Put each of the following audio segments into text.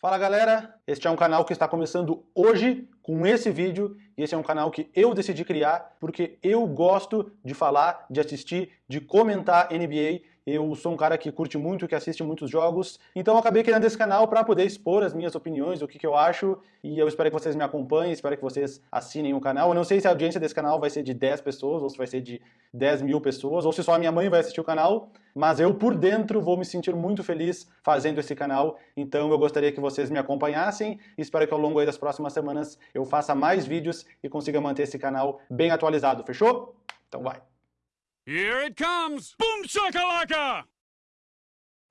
Fala galera, este é um canal que está começando hoje com esse vídeo e esse é um canal que eu decidi criar porque eu gosto de falar, de assistir, de comentar NBA eu sou um cara que curte muito, que assiste muitos jogos, então acabei criando esse canal para poder expor as minhas opiniões, o que, que eu acho, e eu espero que vocês me acompanhem, espero que vocês assinem o canal. Eu não sei se a audiência desse canal vai ser de 10 pessoas, ou se vai ser de 10 mil pessoas, ou se só a minha mãe vai assistir o canal, mas eu por dentro vou me sentir muito feliz fazendo esse canal, então eu gostaria que vocês me acompanhassem, e espero que ao longo das próximas semanas eu faça mais vídeos e consiga manter esse canal bem atualizado, fechou? Então vai! Here it comes! Boom shakalaka!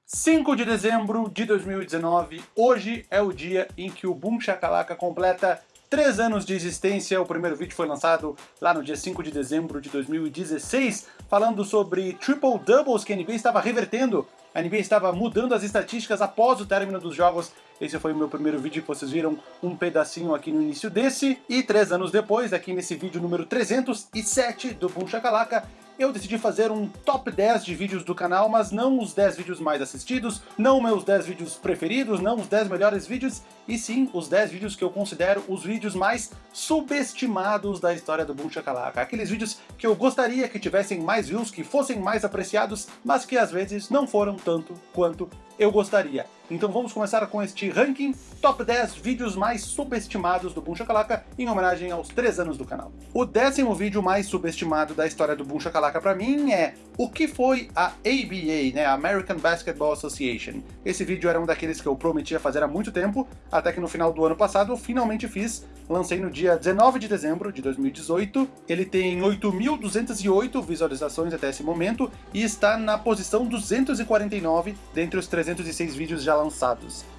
5 de dezembro de 2019, hoje é o dia em que o Boom Shakalaka completa 3 anos de existência. O primeiro vídeo foi lançado lá no dia 5 de dezembro de 2016, falando sobre triple doubles que a NBA estava revertendo. A NBA estava mudando as estatísticas após o término dos jogos. Esse foi o meu primeiro vídeo que vocês viram um pedacinho aqui no início desse. E três anos depois, aqui nesse vídeo número 307 do Boom Shakalaka, eu decidi fazer um top 10 de vídeos do canal, mas não os 10 vídeos mais assistidos, não meus 10 vídeos preferidos, não os 10 melhores vídeos, e sim os 10 vídeos que eu considero os vídeos mais subestimados da história do Boom Shakalaka. Aqueles vídeos que eu gostaria que tivessem mais views, que fossem mais apreciados, mas que às vezes não foram tanto quanto eu gostaria. Então vamos começar com este ranking Top 10 vídeos mais subestimados do Boom Shakalaka em homenagem aos 3 anos do canal. O décimo vídeo mais subestimado da história do Boom Shakalaka pra mim é o que foi a ABA, né, American Basketball Association. Esse vídeo era um daqueles que eu prometia fazer há muito tempo, até que no final do ano passado eu finalmente fiz, lancei no dia 19 de dezembro de 2018. Ele tem 8.208 visualizações até esse momento e está na posição 249 dentre os 306 vídeos já lançados.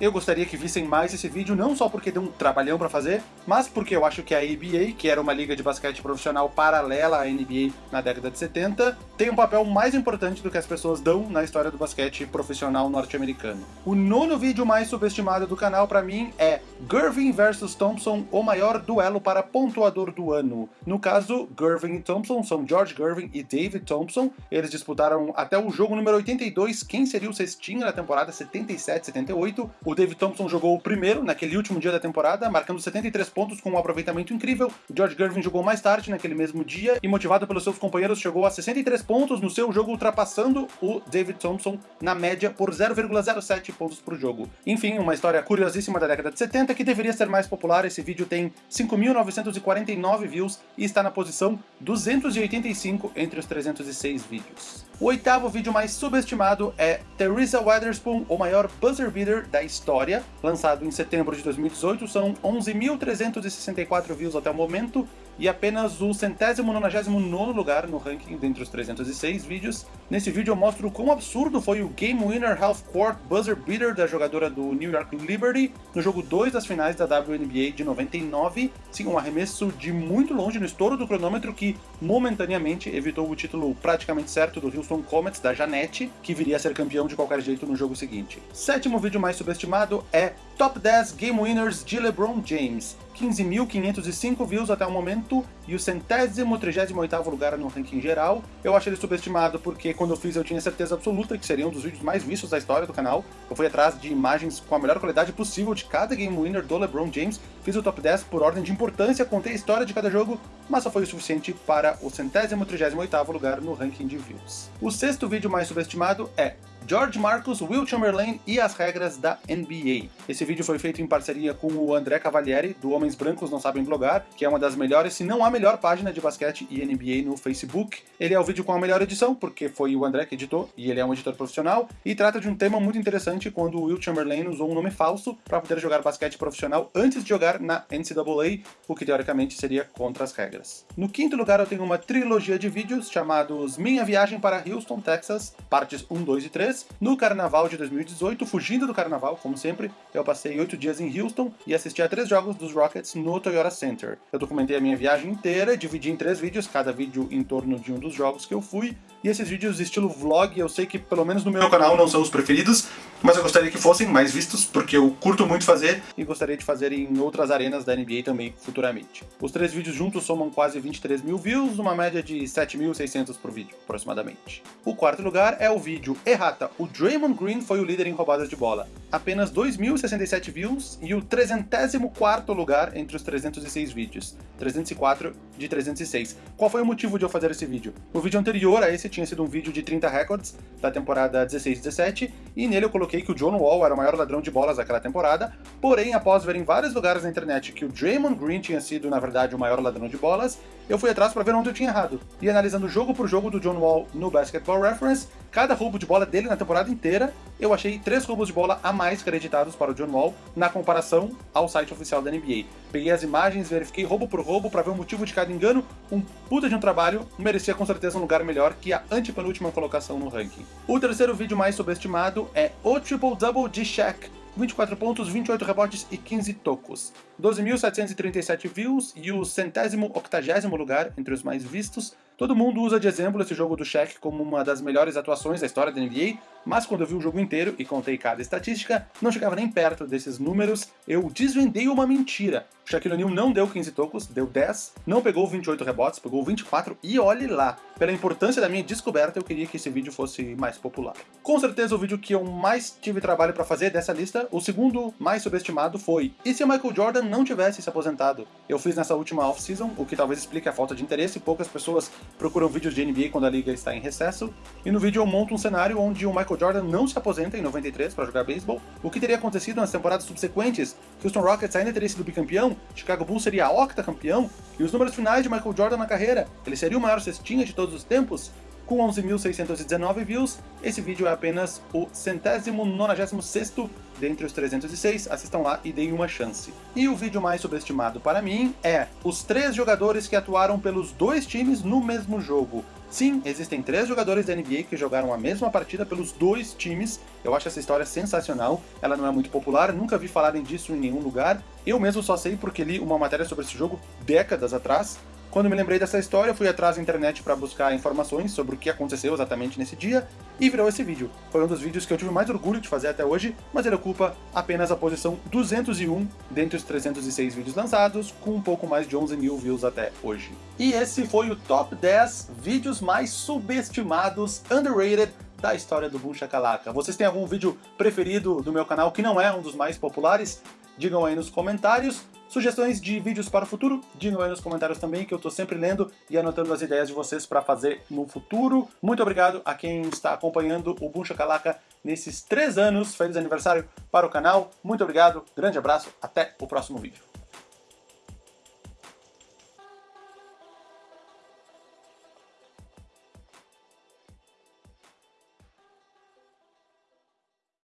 Eu gostaria que vissem mais esse vídeo, não só porque deu um trabalhão para fazer, mas porque eu acho que a ABA, que era uma liga de basquete profissional paralela à NBA na década de 70, tem um papel mais importante do que as pessoas dão na história do basquete profissional norte-americano. O nono vídeo mais subestimado do canal para mim é Gervin vs Thompson, o maior duelo para pontuador do ano. No caso, Gervin e Thompson são George Gervin e David Thompson. Eles disputaram até o jogo número 82, quem seria o cestinho na temporada 77-78. O David Thompson jogou o primeiro naquele último dia da temporada, marcando 73 pontos com um aproveitamento incrível. O George Gervin jogou mais tarde naquele mesmo dia e motivado pelos seus companheiros chegou a 63 pontos no seu jogo, ultrapassando o David Thompson na média por 0,07 pontos por jogo. Enfim, uma história curiosíssima da década de 70 que deveria ser mais popular. Esse vídeo tem 5.949 views e está na posição 285 entre os 306 vídeos. O oitavo vídeo mais subestimado é Teresa Weatherspoon, o maior buzzer beater da história, lançado em setembro de 2018. São 11.364 views até o momento e apenas o centésimo nonagésimo nono lugar no ranking dentre os 306 vídeos. Nesse vídeo eu mostro quão absurdo foi o Game Winner Half Court Buzzer Beater da jogadora do New York Liberty no jogo 2 das finais da WNBA de 99. Sim, um arremesso de muito longe no estouro do cronômetro que momentaneamente evitou o título praticamente certo do Houston Comets da Janete, que viria a ser campeão de qualquer jeito no jogo seguinte. Sétimo vídeo mais subestimado é Top 10 Game Winners de LeBron James. 15.505 views até o momento e o centésimo, trigésimo oitavo lugar no ranking geral. Eu acho ele subestimado porque quando eu fiz eu tinha certeza absoluta que seria um dos vídeos mais vistos da história do canal. Eu fui atrás de imagens com a melhor qualidade possível de cada Game Winner do LeBron James, fiz o top 10 por ordem de importância, contei a história de cada jogo, mas só foi o suficiente para o centésimo, trigésimo oitavo lugar no ranking de views. O sexto vídeo mais subestimado é George Marcus, Will Chamberlain e as regras da NBA. Esse vídeo foi feito em parceria com o André Cavalieri, do Homens Brancos Não Sabem Blogar, que é uma das melhores, se não a melhor página de basquete e NBA no Facebook. Ele é o vídeo com a melhor edição, porque foi o André que editou, e ele é um editor profissional, e trata de um tema muito interessante quando o Will Chamberlain usou um nome falso para poder jogar basquete profissional antes de jogar na NCAA, o que teoricamente seria contra as regras. No quinto lugar eu tenho uma trilogia de vídeos chamados Minha Viagem para Houston, Texas, partes 1, 2 e 3, no carnaval de 2018, fugindo do carnaval, como sempre, eu passei oito dias em Houston e assisti a três jogos dos Rockets no Toyota Center. Eu documentei a minha viagem inteira, dividi em três vídeos, cada vídeo em torno de um dos jogos que eu fui, e esses vídeos estilo vlog, eu sei que pelo menos no meu canal não são os preferidos, mas eu gostaria que fossem mais vistos, porque eu curto muito fazer e gostaria de fazer em outras arenas da NBA também futuramente. Os três vídeos juntos somam quase 23 mil views, uma média de 7.600 por vídeo, aproximadamente. O quarto lugar é o vídeo Errata, o Draymond Green foi o líder em roubadas de bola. Apenas 2.067 views e o 304º lugar entre os 306 vídeos. 304 de 306. Qual foi o motivo de eu fazer esse vídeo? O vídeo anterior a esse tinha sido um vídeo de 30 records da temporada 16-17 e nele eu coloquei que o John Wall era o maior ladrão de bolas daquela temporada, porém após ver em vários lugares na internet que o Draymond Green tinha sido na verdade o maior ladrão de bolas, eu fui atrás para ver onde eu tinha errado. E analisando jogo por jogo do John Wall no Basketball Reference, cada roubo de bola dele na temporada inteira, eu achei três roubos de bola a mais creditados para o John Wall na comparação ao site oficial da NBA. Peguei as imagens, verifiquei roubo por roubo para ver o motivo de cada engano, um puta de um trabalho, merecia com certeza um lugar melhor que a antepenúltima colocação no ranking. O terceiro vídeo mais subestimado é o Triple Double de Shaq, 24 pontos, 28 rebotes e 15 tocos. 12.737 views e o centésimo octagésimo lugar entre os mais vistos. Todo mundo usa de exemplo esse jogo do Shaq como uma das melhores atuações da história da NBA, mas quando eu vi o jogo inteiro e contei cada estatística, não chegava nem perto desses números, eu desvendei uma mentira. O Shaquille O'Neal não deu 15 tocos, deu 10, não pegou 28 rebotes, pegou 24 e olhe lá. Pela importância da minha descoberta, eu queria que esse vídeo fosse mais popular. Com certeza o vídeo que eu mais tive trabalho para fazer dessa lista, o segundo mais subestimado foi E se o Michael Jordan não tivesse se aposentado? Eu fiz nessa última off-season, o que talvez explique a falta de interesse, poucas pessoas procuram vídeos de NBA quando a liga está em recesso, e no vídeo eu monto um cenário onde o Michael Jordan não se aposenta em 93 para jogar beisebol, o que teria acontecido nas temporadas subsequentes, Houston Rockets ainda teria sido bicampeão, Chicago Bulls seria octacampeão, e os números finais de Michael Jordan na carreira, ele seria o maior cestinha de todos os tempos, com 11.619 views, esse vídeo é apenas o centésimo nonagésimo sexto dentre os 306, assistam lá e deem uma chance. E o vídeo mais subestimado para mim é os três jogadores que atuaram pelos dois times no mesmo jogo. Sim, existem três jogadores da NBA que jogaram a mesma partida pelos dois times. Eu acho essa história sensacional. Ela não é muito popular, nunca vi falarem disso em nenhum lugar. Eu mesmo só sei porque li uma matéria sobre esse jogo décadas atrás. Quando me lembrei dessa história, fui atrás da internet para buscar informações sobre o que aconteceu exatamente nesse dia, e virou esse vídeo. Foi um dos vídeos que eu tive mais orgulho de fazer até hoje, mas ele ocupa apenas a posição 201 dentre os 306 vídeos lançados, com um pouco mais de 11 mil views até hoje. E esse foi o top 10 vídeos mais subestimados, underrated, da história do Boom Shakalaka. Vocês têm algum vídeo preferido do meu canal que não é um dos mais populares? Digam aí nos comentários. Sugestões de vídeos para o futuro? Digam aí nos comentários também, que eu estou sempre lendo e anotando as ideias de vocês para fazer no futuro. Muito obrigado a quem está acompanhando o Boom Shakalaka nesses três anos. Feliz aniversário para o canal. Muito obrigado, grande abraço, até o próximo vídeo.